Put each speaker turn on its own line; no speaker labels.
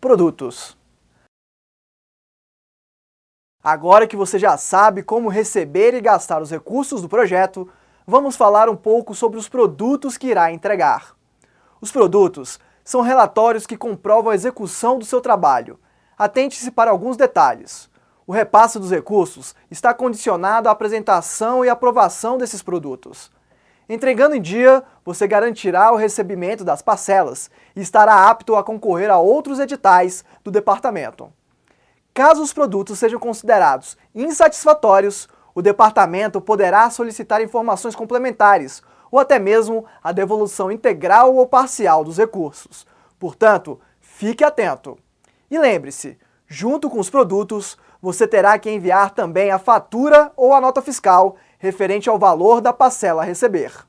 produtos. Agora que você já sabe como receber e gastar os recursos do projeto, vamos falar um pouco sobre os produtos que irá entregar. Os produtos são relatórios que comprovam a execução do seu trabalho. Atente-se para alguns detalhes. O repasse dos recursos está condicionado à apresentação e aprovação desses produtos. Entregando em dia, você garantirá o recebimento das parcelas e estará apto a concorrer a outros editais do departamento. Caso os produtos sejam considerados insatisfatórios, o departamento poderá solicitar informações complementares ou até mesmo a devolução integral ou parcial dos recursos. Portanto, fique atento. E lembre-se, junto com os produtos, você terá que enviar também a fatura ou a nota fiscal referente ao valor da parcela a receber.